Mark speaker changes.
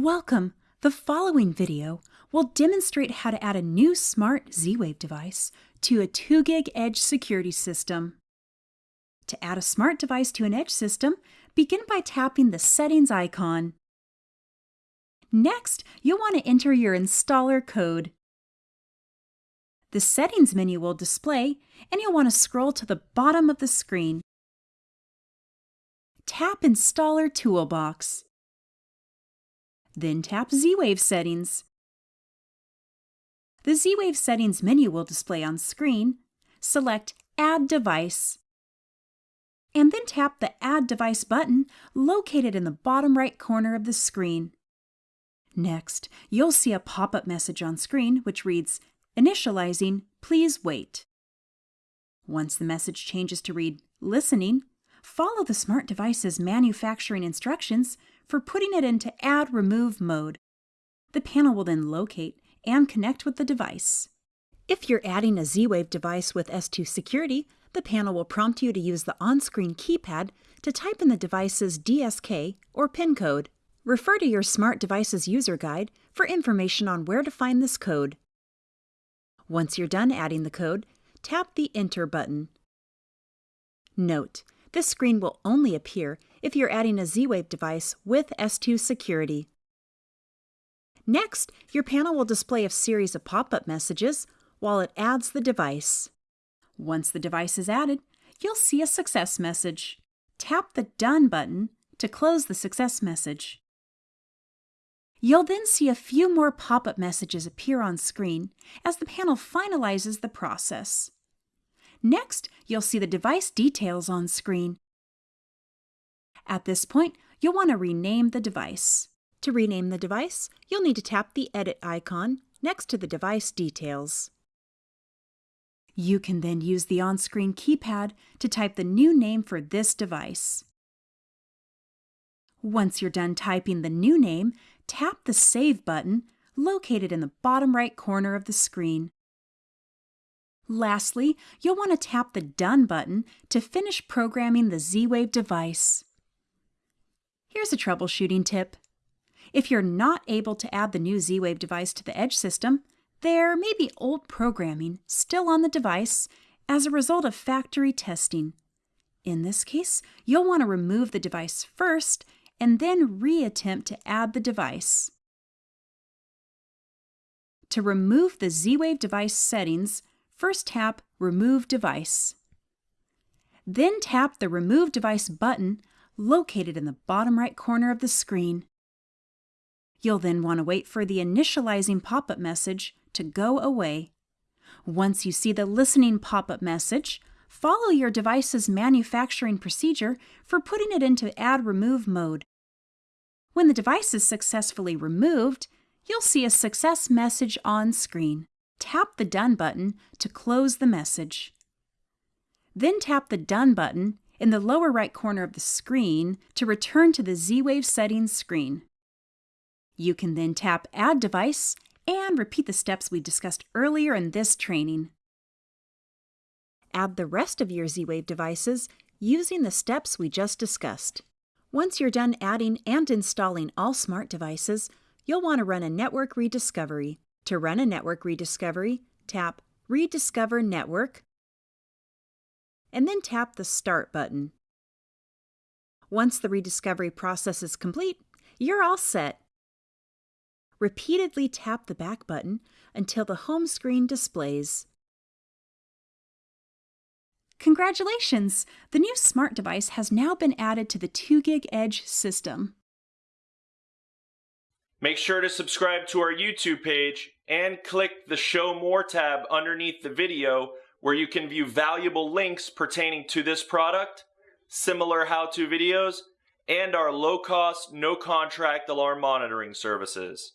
Speaker 1: Welcome! The following video will demonstrate how to add a new smart Z-Wave device to a 2GIG Edge security system. To add a smart device to an edge system, begin by tapping the settings icon. Next, you'll want to enter your installer code. The settings menu will display and you'll want to scroll to the bottom of the screen. Tap Installer Toolbox. Then tap Z-Wave Settings. The Z-Wave Settings menu will display on screen. Select Add Device. And then tap the Add Device button located in the bottom right corner of the screen. Next, you'll see a pop-up message on screen which reads, Initializing, please wait. Once the message changes to read, Listening, follow the smart device's manufacturing instructions for putting it into Add Remove mode. The panel will then locate and connect with the device. If you're adding a Z-Wave device with S2 Security, the panel will prompt you to use the on-screen keypad to type in the device's DSK or PIN code. Refer to your Smart Devices user guide for information on where to find this code. Once you're done adding the code, tap the Enter button. Note, this screen will only appear if you're adding a Z-Wave device with S2 security. Next, your panel will display a series of pop-up messages while it adds the device. Once the device is added, you'll see a success message. Tap the Done button to close the success message. You'll then see a few more pop-up messages appear on screen as the panel finalizes the process. Next, you'll see the device details on screen. At this point, you'll want to rename the device. To rename the device, you'll need to tap the Edit icon next to the device details. You can then use the on-screen keypad to type the new name for this device. Once you're done typing the new name, tap the Save button located in the bottom right corner of the screen. Lastly, you'll want to tap the Done button to finish programming the Z-Wave device. Here's a troubleshooting tip. If you're not able to add the new Z-Wave device to the Edge system, there may be old programming still on the device as a result of factory testing. In this case, you'll want to remove the device first and then reattempt to add the device. To remove the Z-Wave device settings, first tap Remove Device. Then tap the Remove Device button located in the bottom right corner of the screen. You'll then want to wait for the initializing pop-up message to go away. Once you see the listening pop-up message, follow your device's manufacturing procedure for putting it into Add Remove mode. When the device is successfully removed, you'll see a success message on screen tap the Done button to close the message. Then tap the Done button in the lower right corner of the screen to return to the Z-Wave settings screen. You can then tap Add Device and repeat the steps we discussed earlier in this training. Add the rest of your Z-Wave devices using the steps we just discussed. Once you're done adding and installing all smart devices, you'll want to run a network rediscovery. To run a network rediscovery, tap Rediscover Network, and then tap the Start button. Once the rediscovery process is complete, you're all set. Repeatedly tap the back button until the home screen displays. Congratulations! The new smart device has now been added to the 2GIG Edge system.
Speaker 2: Make sure to subscribe to our YouTube page and click the Show More tab underneath the video where you can view valuable links pertaining to this product, similar how-to videos, and our low-cost, no-contract alarm monitoring services.